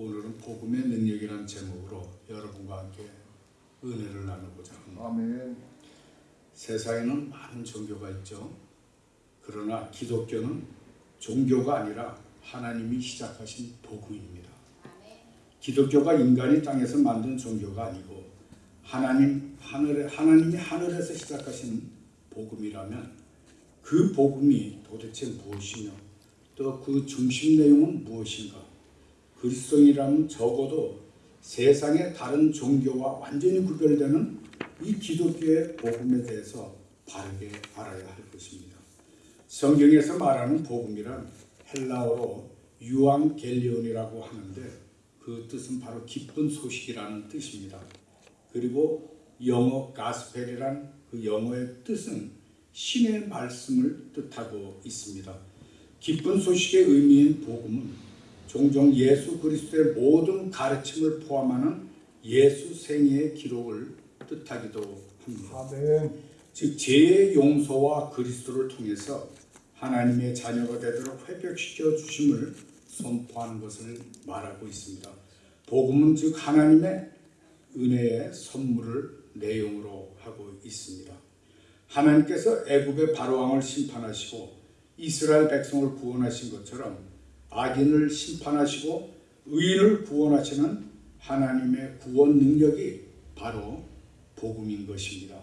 오늘은 복음의 능력이라는 제목으로 여러분과 함께 은혜를 나누고자 합니다. 아멘. 세상에는 많은 종교가 있죠. 그러나 기독교는 종교가 아니라 하나님이 시작하신 복음입니다. 기독교가 인간이 땅에서 만든 종교가 아니고 하나님 하늘에 하나님이 하늘에서 시작하신 복음이라면 그 복음이 도대체 무엇이며 또 그 중심 내용은 무엇인가? 그리스도인이라면 적어도 세상의 다른 종교와 완전히 구별되는 이 기독교의 복음에 대해서 바르게 알아야 할 것입니다. 성경에서 말하는 복음이란 헬라어로 유앙겔리온이라고 하는데 그 뜻은 바로 기쁜 소식이라는 뜻입니다. 그리고 영어 가스펠이란 그 영어의 뜻은 신의 말씀을 뜻하고 있습니다. 기쁜 소식의 의미인 복음은 종종 예수 그리스도의 모든 가르침을 포함하는 예수 생애의 기록을 뜻하기도 합니다. 아멘. 즉 죄의 용서와 그리스도를 통해서 하나님의 자녀가 되도록 회복시켜 주심을 선포하는 것을 말하고 있습니다. 복음은 즉 하나님의 은혜의 선물을 내용으로 하고 있습니다. 하나님께서 애굽의 바로왕을 심판하시고 이스라엘 백성을 구원하신 것처럼 악인을 심판하시고 의인을 구원하시는 하나님의 구원 능력이 바로 복음인 것입니다.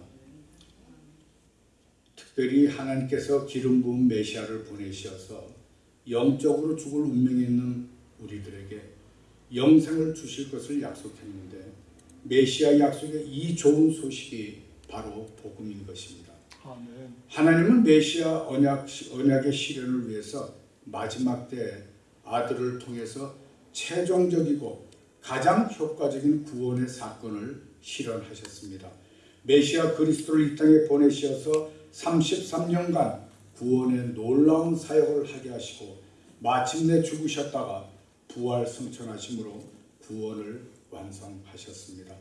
특별히 하나님께서 기름 부은 메시아를 보내셔서 영적으로 죽을 운명이 있는 우리들에게 영생을 주실 것을 약속했는데 메시아 약속의 이 좋은 소식이 바로 복음인 것입니다. 아멘. 하나님은 메시아 언약, 언약의 실현을 위해서 마지막 때 아들을 통해서 최종적이고 가장 효과적인 구원의 사건을 실현하셨습니다. 메시아 그리스도를 이 땅에 보내셔서 33년간 구원의 놀라운 사역을 하게 하시고 마침내 죽으셨다가 부활 승천하심으로 구원을 완성하셨습니다.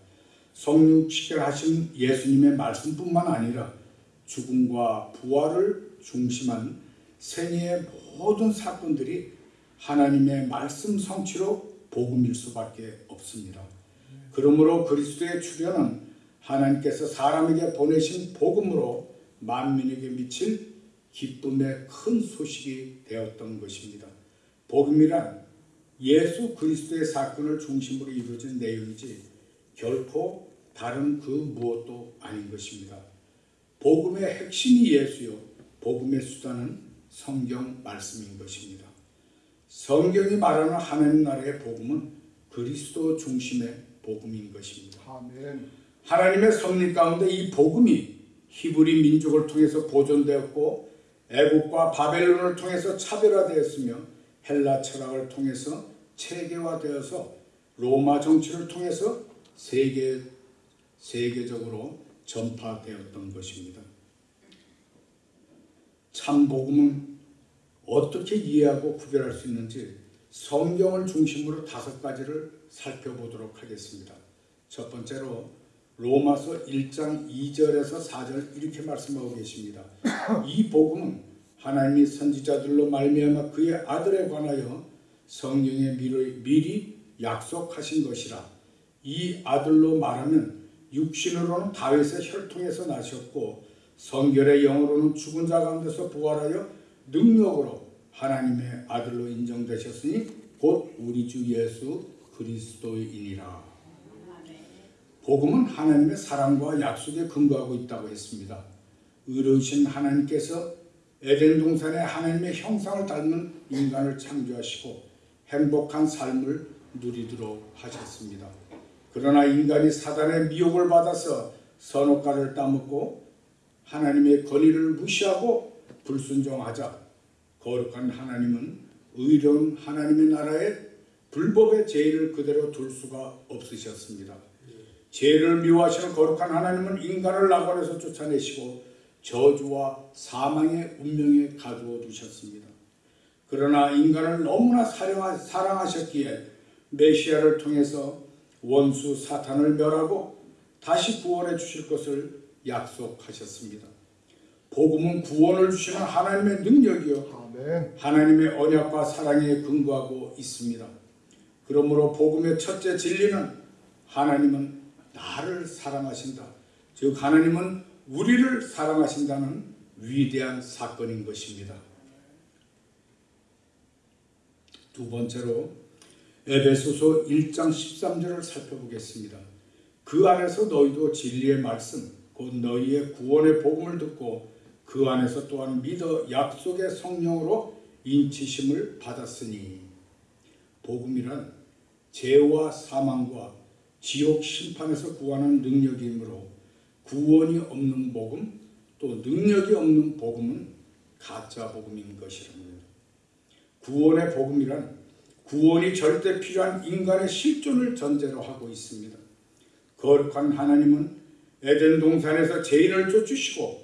성육식결하신 예수님의 말씀뿐만 아니라 죽음과 부활을 중심한 생애의 모든 사건들이 하나님의 말씀 성취로 복음일 수밖에 없습니다. 그러므로 그리스도의 출현은 하나님께서 사람에게 보내신 복음으로 만민에게 미칠 기쁨의 큰 소식이 되었던 것입니다. 복음이란 예수 그리스도의 사건을 중심으로 이루어진 내용이지 결코 다른 그 무엇도 아닌 것입니다. 복음의 핵심이 예수요, 복음의 수단은 성경 말씀인 것입니다. 성경이 말하는 하나님 나라의 복음은 그리스도 중심의 복음인 것입니다. 아멘. 하나님의 섭리 가운데 이 복음이 히브리 민족을 통해서 보존되었고 애국과 바벨론을 통해서 차별화되었으며 헬라 철학을 통해서 체계화되어서 로마 정치를 통해서 세계 세계적으로 전파되었던 것입니다. 참 복음은 어떻게 이해하고 구별할 수 있는지 성경을 중심으로 다섯 가지를 살펴보도록 하겠습니다. 첫 번째로 로마서 1장 2절에서 4절 이렇게 말씀하고 계십니다. 이 복음은 하나님이 선지자들로 말미암아 그의 아들에 관하여 미리, 미리 약속하신 것이라. 이 아들로 말하면 육신으로는 다윗의 혈통에서 나셨고 성결의 영으로는 죽은 자 가운데서 부활하여 능력으로 하나님의 아들로 인정되셨으니 곧 우리 주 예수 그리스도이니라. 복음은 하나님의 사랑과 약속에 근거하고 있다고 했습니다. 의로우신 하나님께서 에덴 동산에 하나님의 형상을 닮은 인간을 창조하시고 행복한 삶을 누리도록 하셨습니다. 그러나 인간이 사단의 미혹을 받아서 선악과를 따먹고 하나님의 권위를 무시하고 불순종하자 거룩한 하나님은 의로운 하나님의 나라에 불법의 죄를 그대로 둘 수가 없으셨습니다. 죄를 미워하시는 거룩한 하나님은 인간을 낙원에서 쫓아내시고 저주와 사망의 운명에 가두어 두셨습니다. 그러나 인간을 너무나 사랑하셨기에 메시아를 통해서 원수 사탄을 멸하고 다시 구원해 주실 것을 약속하셨습니다. 복음은 구원을 주시는 하나님의 능력이요 아멘. 하나님의 언약과 사랑에 근거하고 있습니다. 그러므로 복음의 첫째 진리는 하나님은 나를 사랑하신다. 즉 하나님은 우리를 사랑하신다는 위대한 사건인 것입니다. 두 번째로 에베소서 1장 13절을 살펴보겠습니다. 그 안에서 너희도 진리의 말씀 곧 너희의 구원의 복음을 듣고 그 안에서 또한 믿어 약속의 성령으로 인치심을 받았으니 복음이란 죄와 사망과 지옥 심판에서 구하는 능력이므로 구원이 없는 복음 또 능력이 없는 복음은 가짜 복음인 것이랍니다. 구원의 복음이란 구원이 절대 필요한 인간의 실존을 전제로 하고 있습니다. 거룩한 하나님은 에덴 동산에서 죄인을 쫓으시고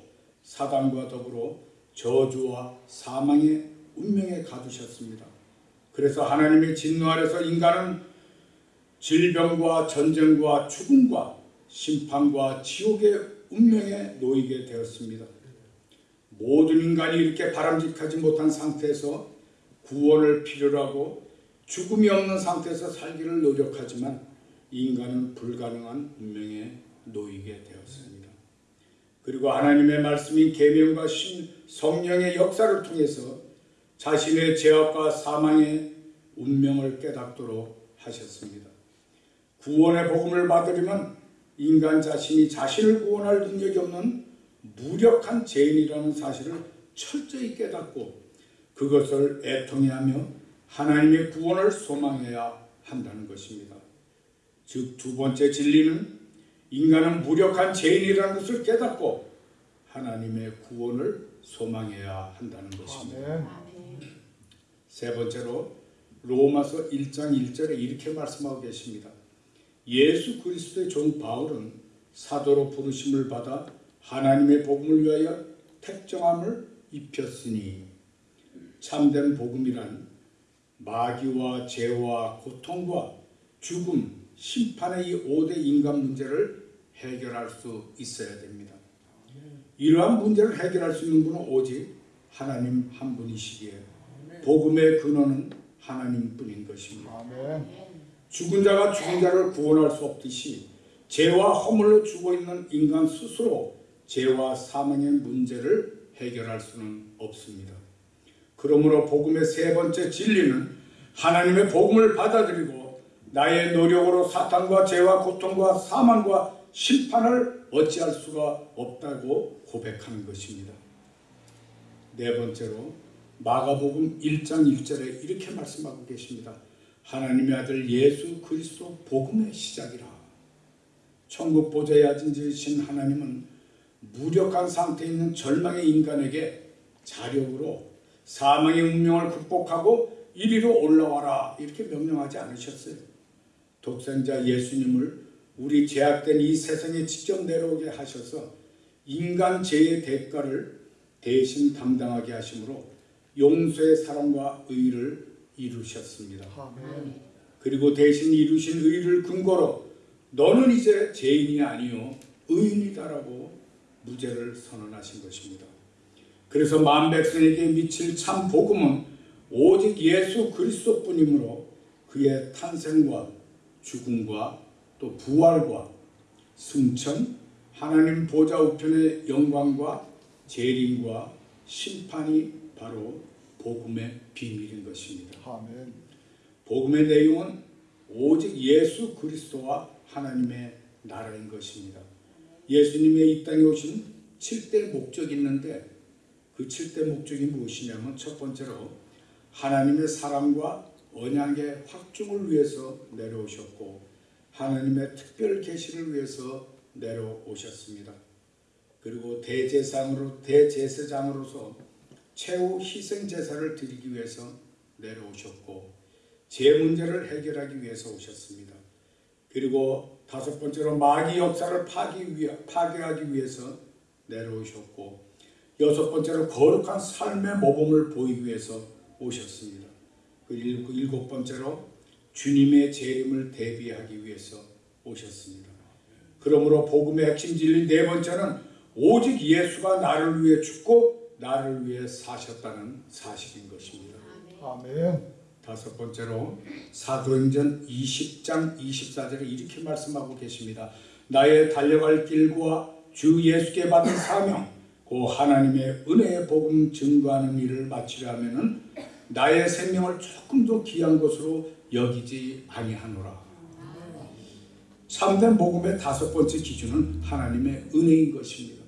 사단과 더불어 저주와 사망의 운명에 가두셨습니다. 그래서 하나님의 진노 아래서 인간은 질병과 전쟁과 죽음과 심판과 지옥의 운명에 놓이게 되었습니다. 모든 인간이 이렇게 바람직하지 못한 상태에서 구원을 필요로 하고 죽음이 없는 상태에서 살기를 노력하지만 인간은 불가능한 운명에 놓이게 되었습니다. 그리고 하나님의 말씀인 계명과 신 성령의 역사를 통해서 자신의 죄악과 사망의 운명을 깨닫도록 하셨습니다. 구원의 복음을 받으려면 인간 자신이 자신을 구원할 능력이 없는 무력한 죄인이라는 사실을 철저히 깨닫고 그것을 애통해하며 하나님의 구원을 소망해야 한다는 것입니다. 즉 두 번째 진리는 인간은 무력한 죄인이라는 것을 깨닫고 하나님의 구원을 소망해야 한다는 것입니다. 아멘. 세 번째로 로마서 1장 1절에 이렇게 말씀하고 계십니다. 예수 그리스도의 종 바울은 사도로 부르심을 받아 하나님의 복음을 위하여 택정함을 입혔으니 참된 복음이란 마귀와 죄와 고통과 죽음, 심판의 이 5대 인간 문제를 해결할 수 있어야 됩니다. 이러한 문제를 해결할 수 있는 분은 오직 하나님 한 분이시기에 복음의 근원은 하나님뿐인 것입니다. 죽은 자가 죽은 자를 구원할 수 없듯이 죄와 허물로 죽어 있는 인간 스스로 죄와 사망의 문제를 해결할 수는 없습니다. 그러므로 복음의 세 번째 진리는 하나님의 복음을 받아들이고 나의 노력으로 사탄과 죄와 고통과 사망과 심판을 어찌할 수가 없다고 고백하는 것입니다. 네 번째로 마가복음 1장 1절에 이렇게 말씀하고 계십니다. 하나님의 아들 예수 그리스도 복음의 시작이라. 천국 보좌에 앉으신 하나님은 무력한 상태에 있는 절망의 인간에게 자력으로 사망의 운명을 극복하고 이리로 올라와라 이렇게 명령하지 않으셨어요. 독생자 예수님을 우리 죄악된 이 세상에 직접 내려오게 하셔서 인간 죄의 대가를 대신 담당하게 하심으로 용서의 사랑과 의를 이루셨습니다. 아멘. 그리고 대신 이루신 의를 근거로 너는 이제 죄인이 아니요 의인이다라고 무죄를 선언하신 것입니다. 그래서 만 백성에게 미칠 참 복음은 오직 예수 그리스도뿐이므로 그의 탄생과 죽음과 또 부활과 승천, 하나님 보좌 우편의 영광과 재림과 심판이 바로 복음의 비밀인 것입니다. 아멘. 복음의 내용은 오직 예수 그리스도와 하나님의 나라인 것입니다. 예수님의 이 땅에 오신 7대 목적이 있는데 그 7대 목적이 무엇이냐면 첫 번째로 하나님의 사랑과 언약의 확증을 위해서 내려오셨고 하나님의 특별 계시를 위해서 내려오셨습니다. 그리고 대제상으로 대제사장으로서 최후 희생 제사를 드리기 위해서 내려오셨고 제 문제를 해결하기 위해서 오셨습니다. 그리고 다섯 번째로 마귀 역사를 파기 위하, 파괴하기 위해서 내려오셨고 여섯 번째로 거룩한 삶의 모범을 보이기 위해서 오셨습니다. 그 일- 그 일곱 번째로 주님의 재림을 대비하기 위해서 오셨습니다. 그러므로 복음의 핵심 진리 네 번째는 오직 예수가 나를 위해 죽고 나를 위해 사셨다는 사실인 것입니다. 아멘. 다섯 번째로 사도행전 20장 24절에 이렇게 말씀하고 계십니다. 나의 달려갈 길과 주 예수께 받은 사명 고 하나님의 은혜의 복음 증거하는 일을 마치려 하면은 나의 생명을 조금도 귀한 것으로 여기지 아니하노라. 참된 복음의 다섯 번째 기준은 하나님의 은혜인 것입니다.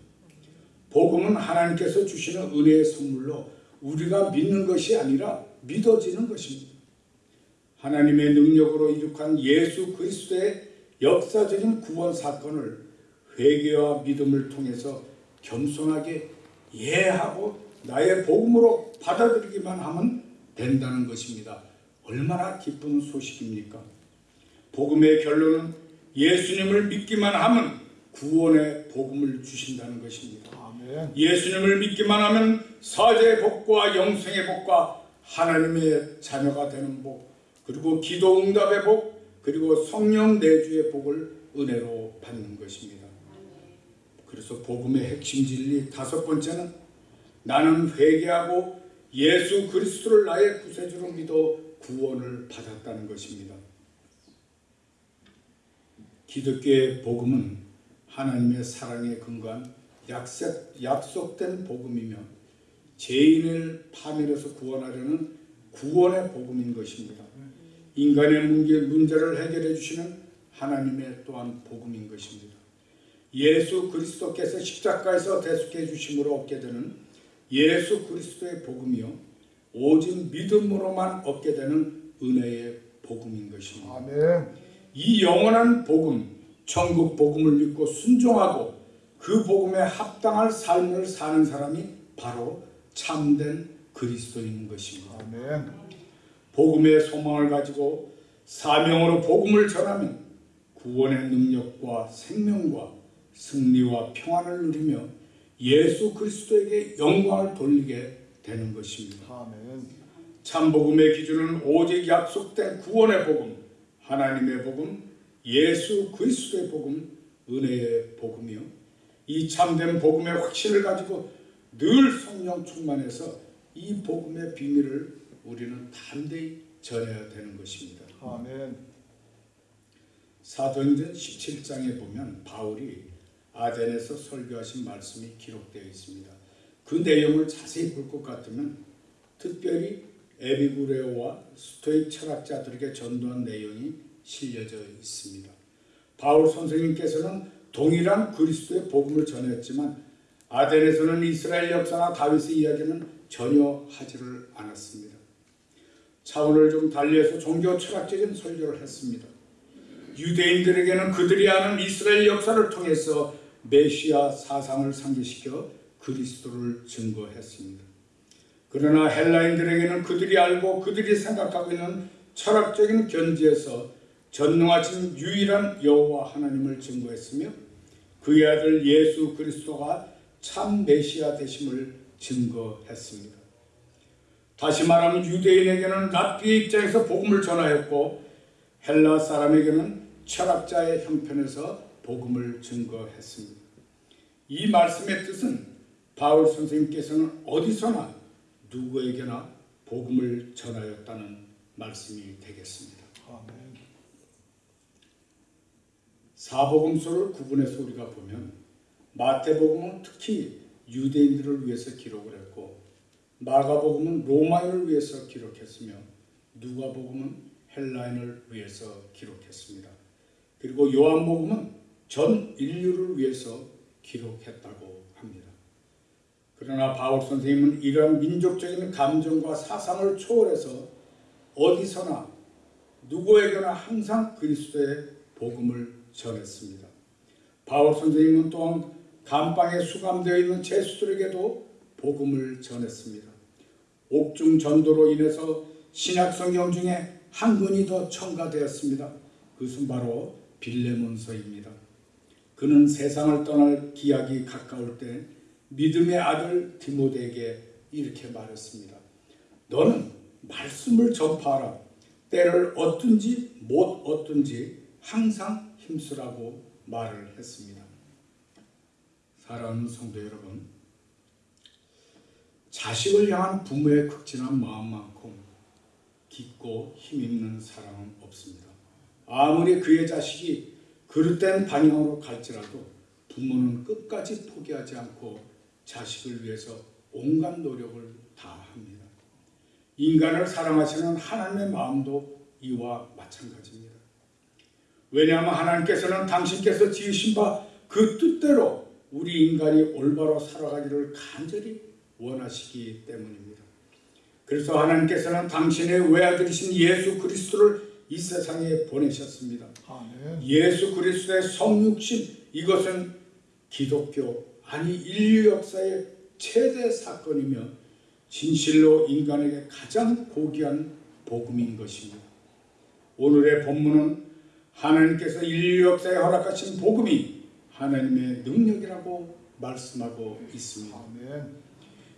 복음은 하나님께서 주시는 은혜의 선물로 우리가 믿는 것이 아니라 믿어지는 것입니다. 하나님의 능력으로 이룩한 예수 그리스도의 역사적인 구원 사건을 회개와 믿음을 통해서 겸손하게 이해하고 나의 복음으로 받아들이기만 하면 된다는 것입니다. 얼마나 기쁜 소식입니까? 복음의 결론은 예수님을 믿기만 하면 구원의 복음을 주신다는 것입니다. 아멘. 예수님을 믿기만 하면 사제의 복과 영생의 복과 하나님의 자녀가 되는 복 그리고 기도 응답의 복 그리고 성령 내주의 복을 은혜로 받는 것입니다. 그래서 복음의 핵심 진리 다섯 번째는 나는 회개하고 예수 그리스도를 나의 구세주로 믿어 구원을 받았다는 것입니다. 기독교의 복음은 하나님의 사랑에 근거한 약속, 약속된 복음이며 죄인을 파멸해서 구원하려는 구원의 복음인 것입니다. 인간의 문제, 문제를 해결해 주시는 하나님의 또한 복음인 것입니다. 예수 그리스도께서 십자가에서 대속해 주심으로 얻게 되는 예수 그리스도의 복음이요 오직 믿음으로만 얻게 되는 은혜의 복음인 것입니다. 아멘. 이 영원한 복음, 천국 복음을 믿고 순종하고 그 복음에 합당할 삶을 사는 사람이 바로 참된 그리스도인 것입니다. 아멘. 복음의 소망을 가지고 사명으로 복음을 전하면 구원의 능력과 생명과 승리와 평안을 누리며 예수 그리스도에게 영광을 돌리게 되는 것입니다. 아멘. 참 복음의 기준은 오직 약속된 구원의 복음, 하나님의 복음, 예수 그리스도의 복음, 은혜의 복음이요. 이 참된 복음의 확신을 가지고 늘 성령 충만해서 이 복음의 비밀을 우리는 담대히 전해야 되는 것입니다. 아멘. 사도행전 17장에 보면 바울이 아덴에서 설교하신 말씀이 기록되어 있습니다. 그 내용을 자세히 볼 것 같으면 특별히 에비구레오와 스토익 철학자들에게 전도한 내용이 실려져 있습니다. 바울 선생님께서는 동일한 그리스도의 복음을 전했지만 아덴에서는 이스라엘 역사나 다윗의 이야기는 전혀 하지를 않았습니다. 차원을 좀 달리해서 종교 철학적인 설교를 했습니다. 유대인들에게는 그들이 아는 이스라엘 역사를 통해서 메시아 사상을 상기시켜 그리스도를 증거했습니다. 그러나 헬라인들에게는 그들이 알고 그들이 생각하고 있는 철학적인 견지에서 전능하신 유일한 여호와 하나님을 증거했으며 그의 아들 예수 그리스도가 참 메시아 되심을 증거했습니다. 다시 말하면 유대인에게는 랍비의 입장에서 복음을 전하였고 헬라 사람에게는 철학자의 형편에서 복음을 증거했습니다. 이 말씀의 뜻은 바울 선생님께서는 어디서나 누구에게나 복음을 전하였다는 말씀이 되겠습니다. 아멘. 사복음서를 구분해서 우리가 보면 마태복음은 특히 유대인들을 위해서 기록을 했고 마가복음은 로마인을 위해서 기록했으며 누가복음은 헬라인을 위해서 기록했습니다. 그리고 요한복음은 전 인류를 위해서 기록했다고 합니다. 그러나 바울 선생님은 이러한 민족적인 감정과 사상을 초월해서 어디서나 누구에게나 항상 그리스도의 복음을 전했습니다. 바울 선생님은 또한 감방에 수감되어 있는 제수들에게도 복음을 전했습니다. 옥중 전도로 인해서 신약 성경 중에 한 권이 더 첨가되었습니다. 그것은 바로 빌레몬서입니다. 그는 세상을 떠날 기약이 가까울 때 믿음의 아들 디모데에게 이렇게 말했습니다. 너는 말씀을 전파하라. 때를 얻든지 못 얻든지 항상 힘쓰라고 말을 했습니다. 사랑하는 성도 여러분, 자식을 향한 부모의 극진한 마음만큼 깊고 힘있는 사람은 없습니다. 아무리 그의 자식이 그릇된 방향으로 갈지라도 부모는 끝까지 포기하지 않고 자식을 위해서 온갖 노력을 다합니다. 인간을 사랑하시는 하나님의 마음도 이와 마찬가지입니다. 왜냐하면 하나님께서는 당신께서 지으신 바 그 뜻대로 우리 인간이 올바로 살아가기를 간절히 원하시기 때문입니다. 그래서 하나님께서는 당신의 외아들이신 예수 그리스도를 이 세상에 보내셨습니다. 아멘. 예수 그리스도의 성육신 이것은 기독교 아니 인류 역사의 최대 사건이며 진실로 인간에게 가장 고귀한 복음인 것입니다. 오늘의 본문은 하나님께서 인류 역사에 허락하신 복음이 하나님의 능력이라고 말씀하고 있습니다. 아멘.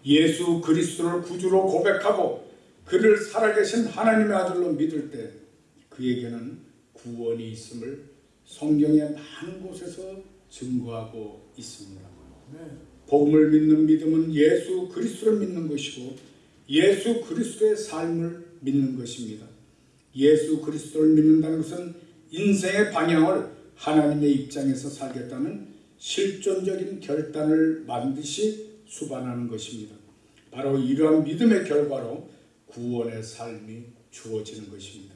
예수 그리스도를 구주로 고백하고 그를 살아계신 하나님의 아들로 믿을 때 그에게는 구원이 있음을 성경의 많은 곳에서 증거하고 있습니다. 네. 복음을 믿는 믿음은 예수 그리스도를 믿는 것이고 예수 그리스도의 삶을 믿는 것입니다. 예수 그리스도를 믿는다는 것은 인생의 방향을 하나님의 입장에서 살겠다는 실존적인 결단을 반드시 수반하는 것입니다. 바로 이러한 믿음의 결과로 구원의 삶이 주어지는 것입니다.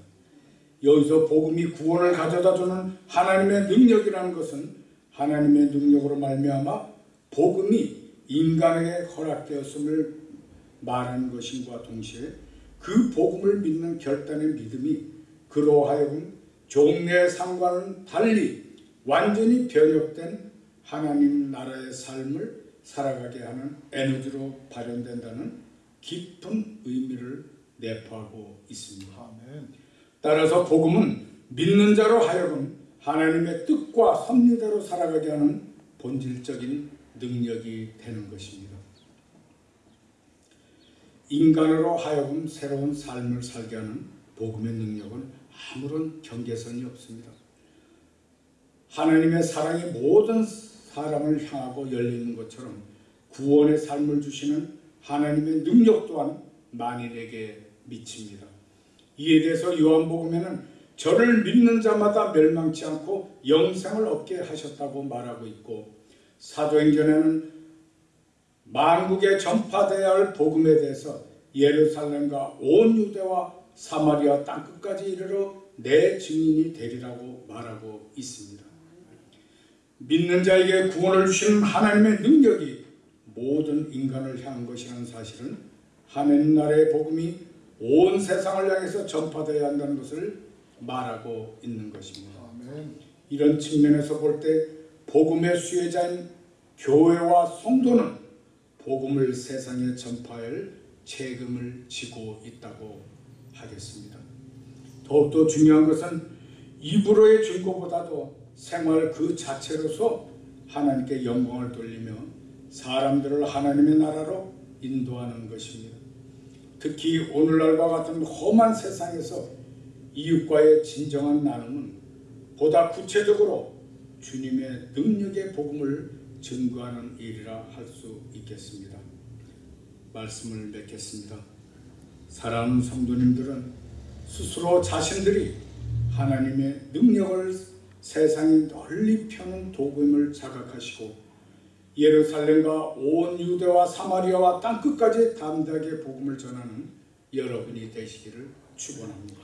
여기서 복음이 구원을 가져다 주는 하나님의 능력이라는 것은 하나님의 능력으로 말미암아 복음이 인간에게 허락되었음을 말하는 것임과 동시에 그 복음을 믿는 결단의 믿음이 그로 하여금 종래의 상과는 달리 완전히 변혁된 하나님 나라의 삶을 살아가게 하는 에너지로 발현된다는 깊은 의미를 내포하고 있습니다. 아멘. 따라서 복음은 믿는 자로 하여금 하나님의 뜻과 섭리대로 살아가게 하는 본질적인 능력이 되는 것입니다. 인간으로 하여금 새로운 삶을 살게 하는 복음의 능력은 아무런 경계선이 없습니다. 하나님의 사랑이 모든 사람을 향하고 열리는 것처럼 구원의 삶을 주시는 하나님의 능력 또한 만인에게 미칩니다. 이에 대해서 요한복음에는 저를 믿는 자마다 멸망치 않고 영생을 얻게 하셨다고 말하고 있고 사도행전에는 만국에 전파되어야 할 복음에 대해서 예루살렘과 온 유대와 사마리아 땅끝까지 이르러 내 증인이 되리라고 말하고 있습니다. 믿는 자에게 구원을 주시는 하나님의 능력이 모든 인간을 향한 것이라는 사실은 하나님 나라의 복음이 온 세상을 향해서 전파되어야 한다는 것을 말하고 있는 것입니다. 이런 측면에서 볼 때 복음의 수혜자인 교회와 성도는 복음을 세상에 전파할 책임을 지고 있다고 하겠습니다. 더욱더 중요한 것은 입으로의 증거보다도 생활 그 자체로서 하나님께 영광을 돌리며 사람들을 하나님의 나라로 인도하는 것입니다. 특히 오늘날과 같은 험한 세상에서 이웃과의 진정한 나눔은 보다 구체적으로 주님의 능력의 복음을 증거하는 일이라 할 수 있겠습니다. 말씀을 맺겠습니다. 사랑하는 성도님들은 스스로 자신들이 하나님의 능력을 세상에 널리 펴는 도구임을 자각하시고 예루살렘과 온 유대와 사마리아와 땅끝까지 담대하게 복음을 전하는 여러분이 되시기를 축원합니다.